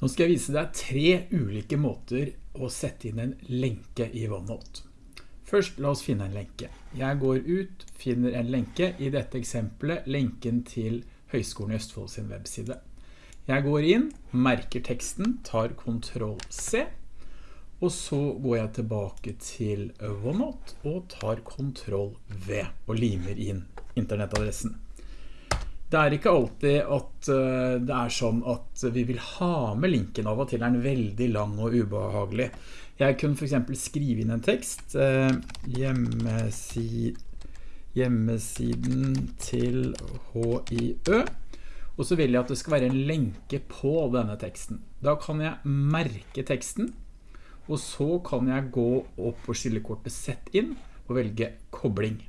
Nå skal jeg vise deg tre ulike måter å sette inn en lenke i OneNote. Først la oss finne en lenke. Jeg går ut, finner en lenke, i dette eksempelet lenken til Høgskolen i Østfold sin webside. Jeg går inn, merker teksten, tar Ctrl C, og så går jeg tilbake til OneNote og tar Ctrl V og limer inn internettadressen. Det er ikke alltid at eh, det er sånn at vi vil ha med linken av og til er den veldig lang og ubehagelig. Jeg kunne for eksempel skrive inn en tekst, eh, hjemmesiden til HIØ, og så vil jeg at det skal være en lenke på denne teksten. Da kan jeg merke teksten, og så kan jeg gå opp på skillekortet Sett inn og velge kobling.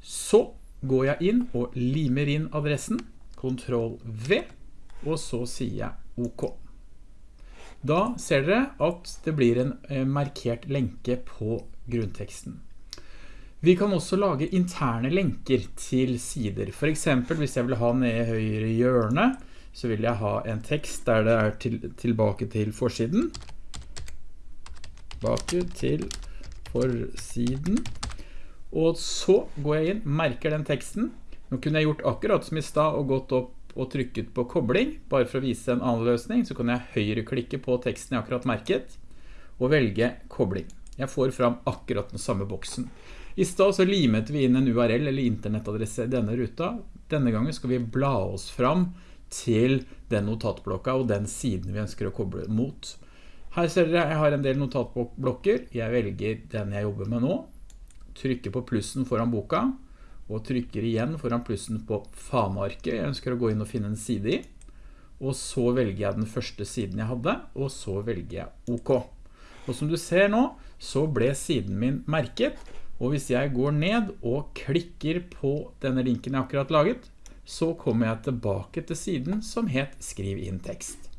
Så går jeg inn og limer inn adressen, Ctrl V, og så sier jeg OK. Da ser dere at det blir en eh, markert lenke på grunnteksten. Vi kan også lage interne lenker til sider. For eksempel hvis jeg vil ha ned i høyre hjørne, så vil jeg ha en tekst der det er til, tilbake til forsiden. Tilbake til forsiden. Og så går jeg inn, merker den teksten. Nå kunne jeg gjort akkurat som i sted og gått opp og trykket på kobling, bare for å vise en annen løsning, så kan jeg høyreklikke på teksten jeg akkurat merket, og velge kobling. Jeg får fram akkurat den samme boksen. I sted så limet vi inn en URL eller internettadresse i denne ruta. Denne gangen skal vi bla oss fram til den notatblokka og den siden vi ønsker å koble mot. Her ser dere jeg har en del notatblokker. Jeg velger den jeg jobber med nå, trykker på plussen foran boka, og trykker igjen foran plussen på fanearket jeg ønsker å gå inn og finne en side i. Og så velger jeg den første siden jeg hadde, og så velger jeg OK. Og som du ser nå, så ble siden min merket, og hvis jeg går ned og klikker på denne linken jeg akkurat laget, så kommer jeg tilbake til siden som het Skriv inn tekst.